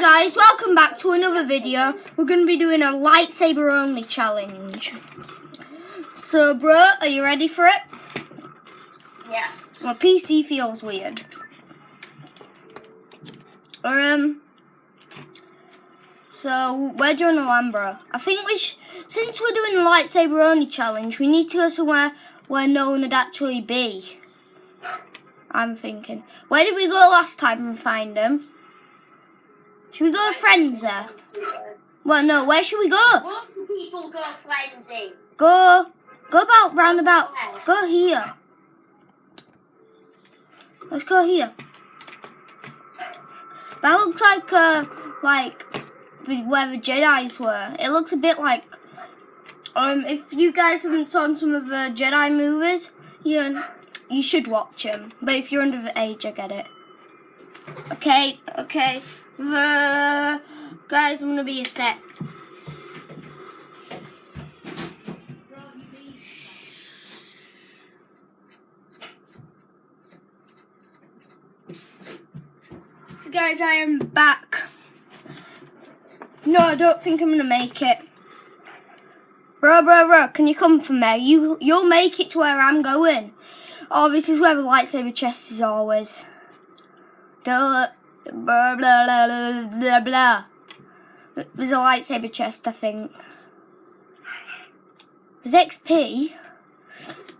guys, welcome back to another video. We're going to be doing a lightsaber only challenge. So bro, are you ready for it? Yeah. My PC feels weird. Um, so where do we're doing Alhambra. I think we sh since we're doing a lightsaber only challenge, we need to go somewhere where no one would actually be. I'm thinking. Where did we go last time and find them? Should we go to Frenzy? Well, no, where should we go? Lots of people go frenzy. Go, go about roundabout. Go here. Let's go here. That looks like, uh, like the, where the Jedi's were. It looks a bit like, um, if you guys haven't seen some of the Jedi movies, you you should watch them. But if you're under the age, I get it. Okay, okay. Guys, I'm gonna be a sec. So guys, I am back. No, I don't think I'm gonna make it. Bro, bro, bro, can you come for me? You, you'll make it to where I'm going. Oh, this is where the lightsaber chest is always. Duh, blah, blah, blah, blah, blah. There's a lightsaber chest, I think. There's XP.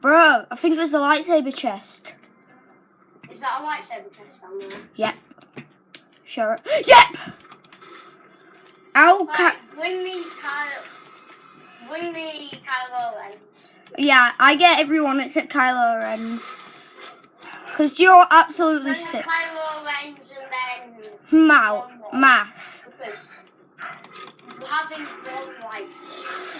Bro, I think there's a lightsaber chest. Is that a lightsaber test down there? Yep. Sure. Yep! Ow, ca- Right, bring me Kyle. Bring me Kylo Ren. Yeah, I get everyone except Kylo Ren's. Because you're absolutely sick. Kylo Ren's and then Mao. Mass. having one.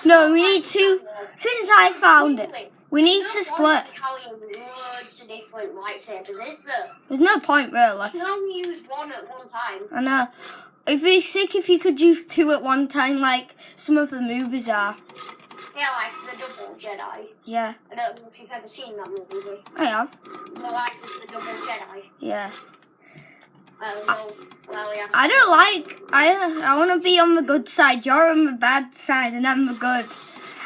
No, we need to. Since I found it, we need to split. Carrying loads of different lightsabers, is there? There's no point, really. You can only use one at one time. I know. It'd be sick if you could use two at one time, like some of the movies are. Yeah, like the Double Jedi. Yeah, I don't know if you've ever seen that movie. I have. The Rise of the Double Jedi. Yeah. Uh, well, well, yeah. I don't like. I I want to be on the good side. You're on the bad side, and I'm the good.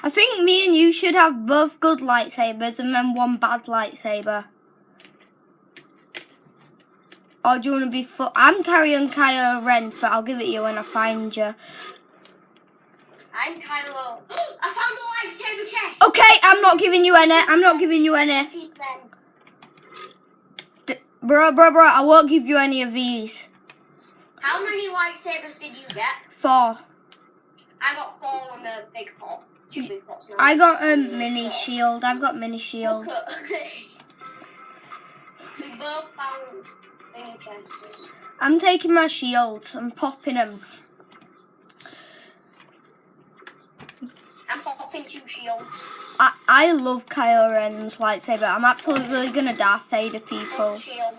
I think me and you should have both good lightsabers and then one bad lightsaber. Or do you want to be? I'm carrying Kylo Ren's, but I'll give it you when I find you. I'm Kylo. I found the lightsaber chest. Okay, I'm not giving you any. I'm not giving you any. D- bro, bro, bro. I won't give you any of these. How many lightsabers did you get? Four. I got four on a big pot. Two big pots now. I got a mini shield. I've got mini shield. We both found mini chests. I'm taking my shields. I'm popping them. I'm popping two shields. I, I love Kylo Ren's lightsaber. I'm absolutely gonna Darth Vader people. shield.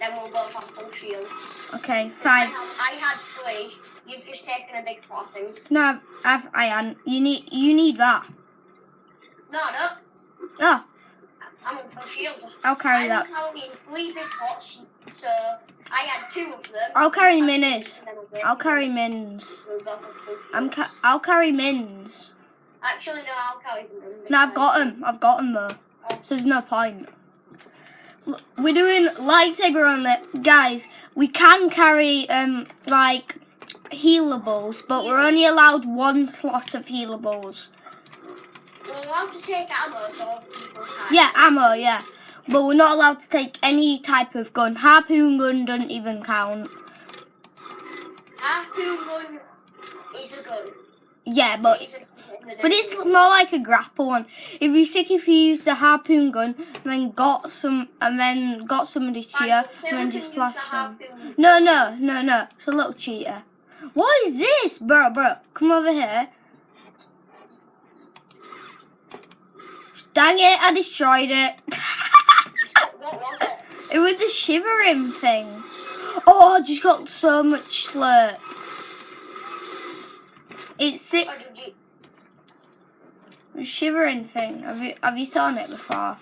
Then we'll both have full shields. Okay, fine. I had three. You've just taken a big pot, I think. No, I've, I am. You need you need that. No, no. Oh, I'm on full shield. I'll carry I'm that. carrying three big pots, so I had two of them. I'll carry minis. I'll break I'll them. carry mins. I'm ca- I'll carry mins. Actually, no, I'll carry them. No, I've got them. I've got them though. So there's no point. We're doing lightsaber on it, guys. We can carry um like healables, but we're only allowed one slot of healables. We're allowed to take ammo, so. Yeah, ammo, yeah. But we're not allowed to take any type of gun. Harpoon gun doesn't even count. Harpoon gun is a gun. Yeah, but It's just in the but it's more like a grapple one. It'd be sick if you used a harpoon gun and then got some and then got somebody to you and then just slash them. No, no, no, no. It's a little cheater. What is this, bro, bro? Come over here. Dang it! I destroyed it. What was it? It was a shivering thing. Oh, I just got so much slurp. It's sick. Or did you- A shivering thing. Have you have you seen it before?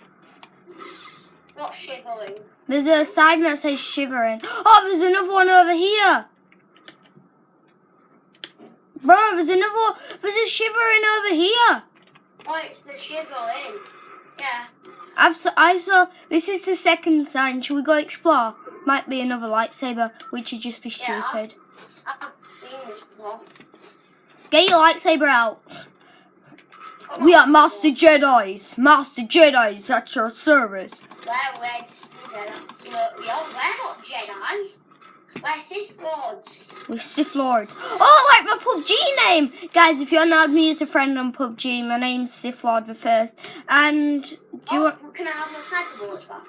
What shivering? There's a sign that says shivering. Oh, there's another one over here. Bro, there's another. There's a shivering over here. Oh, it's the shivering. Eh? Yeah. I've saw, I saw. This is the second sign. Shall we go explore? Might be another lightsaber, which would just be Yeah. stupid. I've seen this before. Get your lightsaber out. Oh, We are Master Jedi's. Master Jedi's at your service. Well, we're. We are, we're not Jedi. We're Sith Lords. We're Sith Lords. Oh, like my PUBG name! Guys, if you're not me as a friend on PUBG, my name's Sith Lord the First. And do you Oh, want, can I have my sniper bullets back?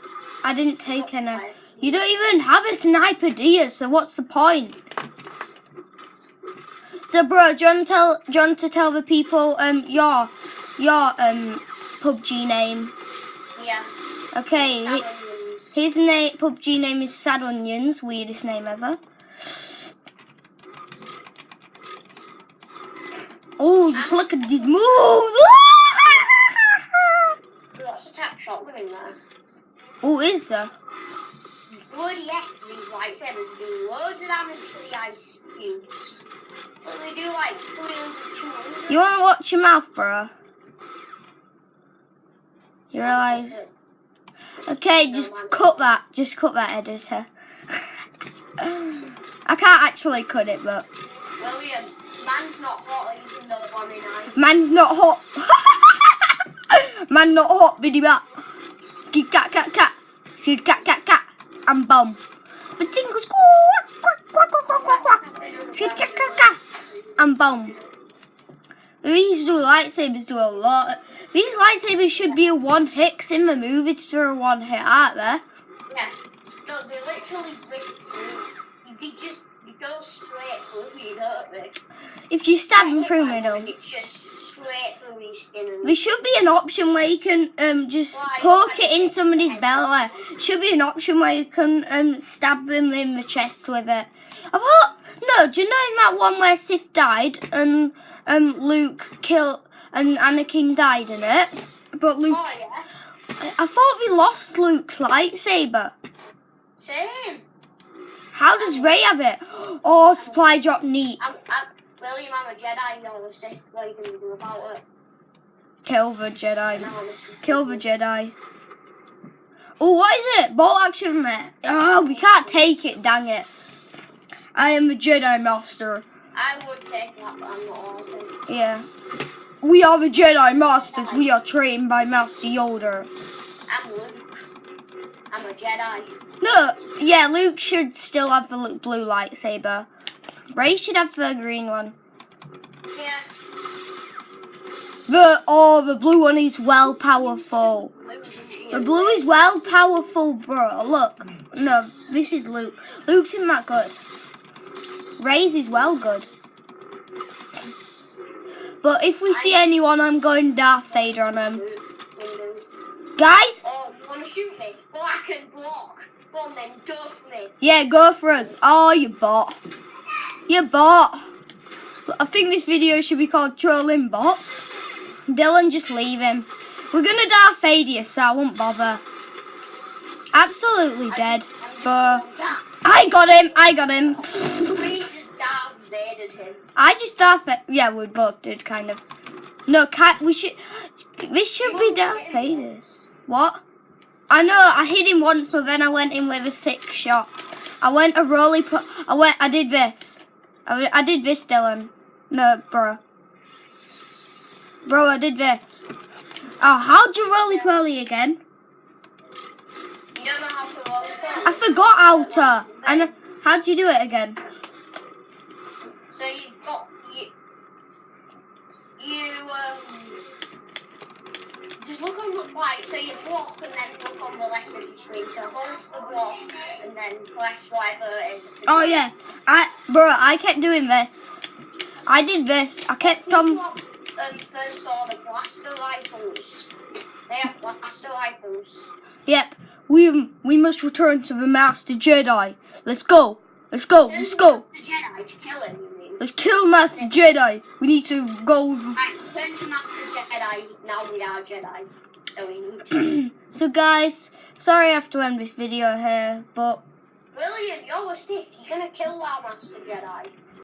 I didn't take any. You don't even have a sniper, do you? So what's the point? So, bro, do you want to tell, do you want to tell the people um your your um PUBG name? Yeah. Okay, hi- his name PUBG name is Sad Onions. Weirdest name ever. Oh, just look at these moves! Lots of tap shotgun in there. oh, is there? Bloody heck, these lightsabers do loads of damage to the ice cubes. So do like You want to watch your mouth, bro? You realise? Okay, just cut that. Just cut that, editor. I can't actually cut it, but William, man's not hot even though one in man's not hot. Man not hot, biddy bat. Skid cat cat cat. Skid cat cat cat. And bum. But tingles quack quack quack quack quack quack quack. Skid cat cat cat. And bum. These do lightsabers do a lot. These lightsabers should be a one hit. 'cause in the movie it's a one hit, aren't they? Yeah. No, they literally break through. They just they go straight through you, don't they? If you stab them through Like, middle. It's just straight through your skin. There should be an option where you can um just Why? poke it in somebody's belly. Should be an option where you can um stab them in the chest with it. I thought no, do you know in that one where Sith died and um Luke killed and Anakin died in it? But Luke Oh yeah. I thought we lost Luke's lightsaber. Same. How does Rey have it? Oh supply drop neat. I'm, I'm, William, I'm a Jedi. You're a Sith. What are you gonna do about it? Kill the Jedi. No, I'm a Sith. Kill the Jedi. Oh, what is it? Bolt action there. Oh, we can't take it, dang it. I am the Jedi Master. I would take that, but I'm not allowed to. Yeah. We are the Jedi Masters. We are trained by Master Yoda. I'm Luke. I'm a Jedi. No, yeah, Luke should still have the blue lightsaber. Rey should have the green one. Yeah. The oh, the blue one is well powerful. The blue is well powerful, bro. Look, no, this is Luke. Luke's isn't that good. Rey's is well good. But if we see anyone, I'm going Darth Vader on them. Guys, Oh, you wanna shoot me? Well, I can block. Go on then, go for me. yeah, go for us. Oh, you bot. You bot. I think this video should be called Trolling Bots. Dylan, just leave him. We're gonna Darth Vader you, so I won't bother. Absolutely dead. But I got him. I got him. We just Darth Vadered him. I just Vader. Yeah, we both did kind of. No, cat. We should. This should be Darth Vader's. What? I know. I hit him once, but then I went in with a sick shot. I went a roly. I went. I did this. I, I did this, Dylan. No, bro. Bro, I did this. Oh, how'd you roly poly again? You don't know how to roll it. I forgot how to. And how'd you do it again? Look on the right, so you block and then look on the left of your screen. So hold the block and then press whatever it is. Oh yeah, I bro, I kept doing this. I did this. I kept on. Um, first saw the blaster rifles. They have blaster rifles. Yep, we we must return to the Master Jedi. Let's go. Let's go. Let's go. The Jedi to kill him? Let's kill Master Jedi. We need to go. Right, turn to Master Jedi. Now we are Jedi. So we need to. so guys, sorry I have to end this video here, but William, you're a Sith. You're gonna kill our Master Jedi.